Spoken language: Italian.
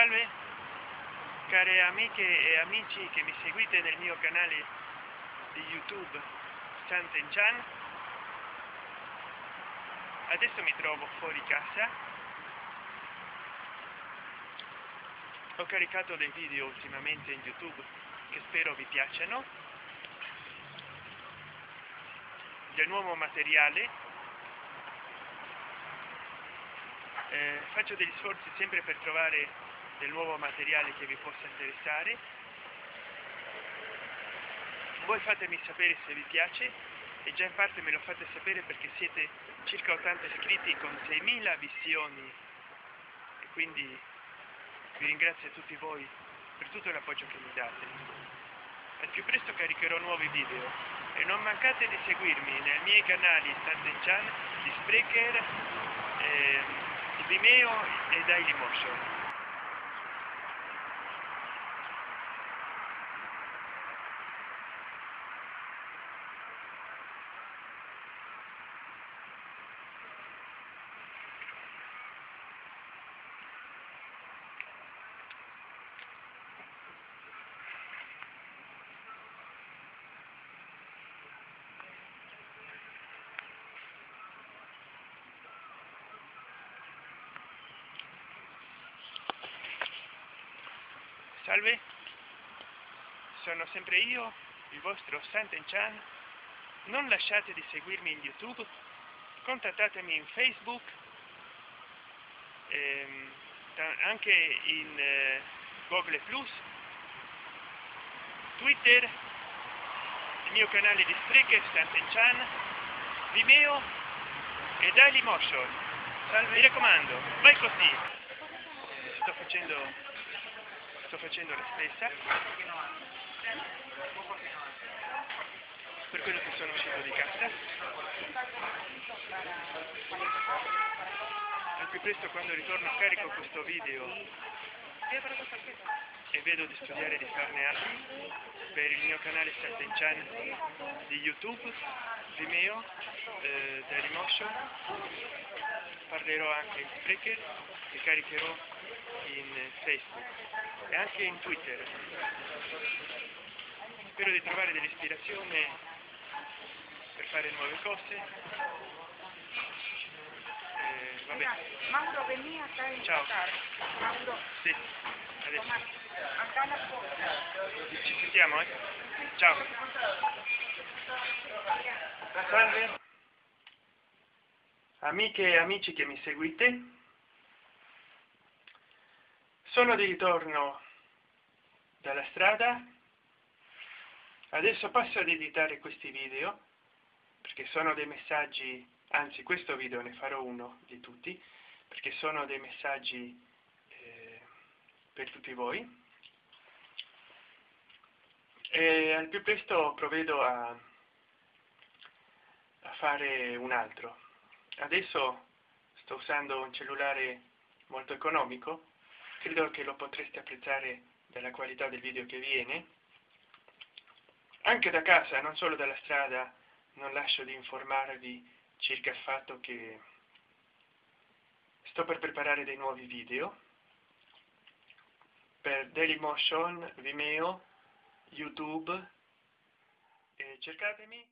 Salve care amiche e amici che mi seguite nel mio canale di YouTube Santen Chan. Adesso mi trovo fuori casa. Ho caricato dei video ultimamente in YouTube che spero vi piacciono. Del nuovo materiale eh, faccio degli sforzi sempre per trovare del nuovo materiale che vi possa interessare. Voi fatemi sapere se vi piace e già in parte me lo fate sapere perché siete circa 80 iscritti con 6.000 visioni. E quindi vi ringrazio tutti voi per tutto l'appoggio che mi date. Al più presto caricherò nuovi video e non mancate di seguirmi nei miei canali Stanten Chan, di Sprecher, eh, di Vimeo e Dailymotion Salve, sono sempre io, il vostro Santen Chan. Non lasciate di seguirmi in YouTube, contattatemi in Facebook, ehm, anche in eh, Google Plus, Twitter, il mio canale di Spreaker Santen Chan, Vimeo. E Dailymotion. Salve, mi raccomando, vai così. Sto facendo sto facendo la stessa per quello che sono uscito di casa. Al più presto quando ritorno carico questo video. E vedo di studiare di farne altri per il mio canale Satten Chan di YouTube, Vimeo, eh, Dailymotion parlerò anche in Spreaker e caricherò in Facebook e anche in Twitter. Spero di trovare dell'ispirazione per fare nuove cose. Eh, vabbè. Mauro vení acá a Ciao. Mauro. Sì, adesso. Ci sentiamo, eh? Ciao. Salve. Amiche e amici che mi seguite, sono di ritorno dalla strada. Adesso passo ad editare questi video perché sono dei messaggi anzi questo video ne farò uno di tutti perché sono dei messaggi eh, per tutti voi. E al più presto provvedo a, a fare un altro. Adesso sto usando un cellulare molto economico credo che lo potreste apprezzare dalla qualità del video che viene. Anche da casa non solo dalla strada non lascio di informarvi circa il fatto che sto per preparare dei nuovi video. Per Dailymotion, Vimeo, YouTube cercatemi